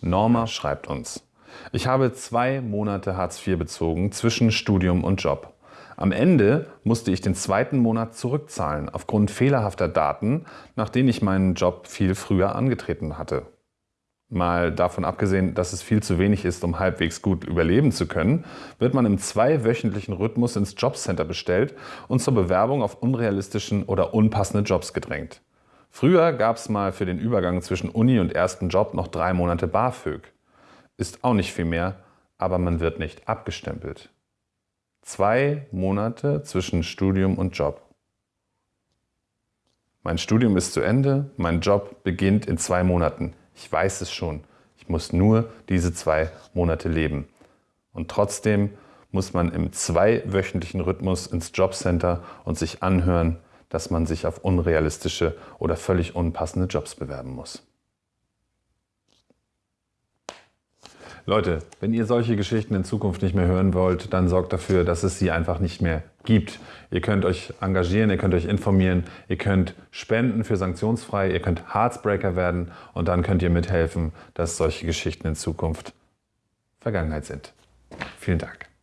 Norma schreibt uns. Ich habe zwei Monate Hartz IV bezogen zwischen Studium und Job. Am Ende musste ich den zweiten Monat zurückzahlen aufgrund fehlerhafter Daten, nach denen ich meinen Job viel früher angetreten hatte. Mal davon abgesehen, dass es viel zu wenig ist, um halbwegs gut überleben zu können, wird man im zweiwöchentlichen Rhythmus ins Jobcenter bestellt und zur Bewerbung auf unrealistischen oder unpassende Jobs gedrängt. Früher gab es mal für den Übergang zwischen Uni und ersten Job noch drei Monate BAföG. Ist auch nicht viel mehr, aber man wird nicht abgestempelt. Zwei Monate zwischen Studium und Job. Mein Studium ist zu Ende, mein Job beginnt in zwei Monaten. Ich weiß es schon. Ich muss nur diese zwei Monate leben. Und trotzdem muss man im zweiwöchentlichen Rhythmus ins Jobcenter und sich anhören, dass man sich auf unrealistische oder völlig unpassende Jobs bewerben muss. Leute, wenn ihr solche Geschichten in Zukunft nicht mehr hören wollt, dann sorgt dafür, dass es sie einfach nicht mehr gibt. Ihr könnt euch engagieren, ihr könnt euch informieren, ihr könnt spenden für sanktionsfrei, ihr könnt Heartsbreaker werden und dann könnt ihr mithelfen, dass solche Geschichten in Zukunft Vergangenheit sind. Vielen Dank.